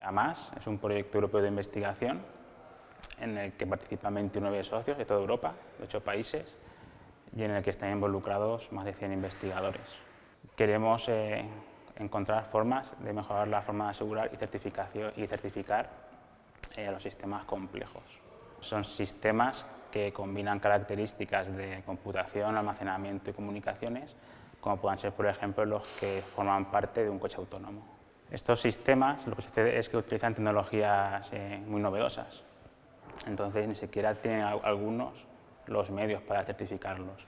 AMAS es un proyecto europeo de investigación en el que participan 29 socios de toda Europa, de 8 países, y en el que están involucrados más de 100 investigadores. Queremos eh, encontrar formas de mejorar la forma de asegurar y, certificar eh, los sistemas complejos. Son sistemas que combinan características de computación, almacenamiento y comunicaciones, como puedan ser, por ejemplo, los que forman parte de un coche autónomo. Estos sistemas, lo que sucede es que utilizan tecnologías eh, muy novedosas, entonces ni siquiera tienen algunos los medios para certificarlos.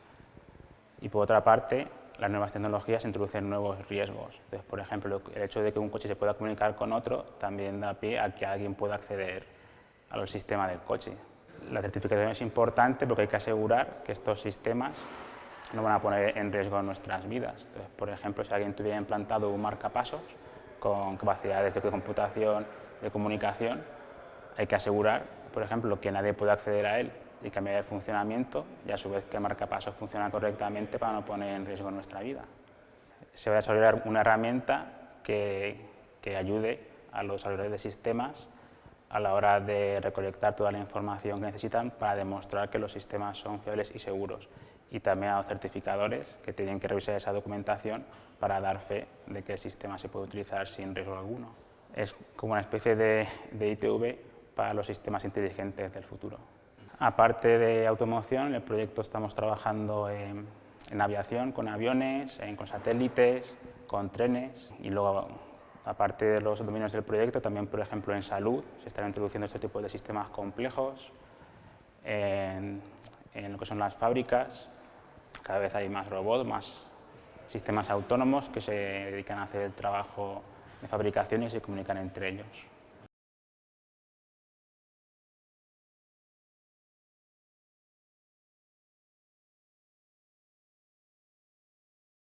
Y por otra parte, las nuevas tecnologías introducen nuevos riesgos. Entonces, por ejemplo, el hecho de que un coche se pueda comunicar con otro también da pie a que alguien pueda acceder al sistema del coche. La certificación es importante porque hay que asegurar que estos sistemas no van a poner en riesgo nuestras vidas. Entonces, por ejemplo, si alguien tuviera implantado un marcapasos con capacidades de computación, de comunicación, hay que asegurar, por ejemplo, que nadie pueda acceder a él y cambiar el funcionamiento y a su vez que marcapasos funciona correctamente para no poner en riesgo nuestra vida. Se va a desarrollar una herramienta que, que ayude a los desarrolladores de sistemas a la hora de recolectar toda la información que necesitan para demostrar que los sistemas son fiables y seguros y también a los certificadores que tienen que revisar esa documentación para dar fe de que el sistema se puede utilizar sin riesgo alguno. Es como una especie de, de ITV para los sistemas inteligentes del futuro. Aparte de automoción, en el proyecto estamos trabajando en, aviación, con aviones, con satélites, con trenes y luego, aparte de los dominios del proyecto, también, por ejemplo, en salud se están introduciendo este tipo de sistemas complejos, en, lo que son las fábricas, cada vez hay más robots, más sistemas autónomos que se dedican a hacer el trabajo de fabricación y se comunican entre ellos.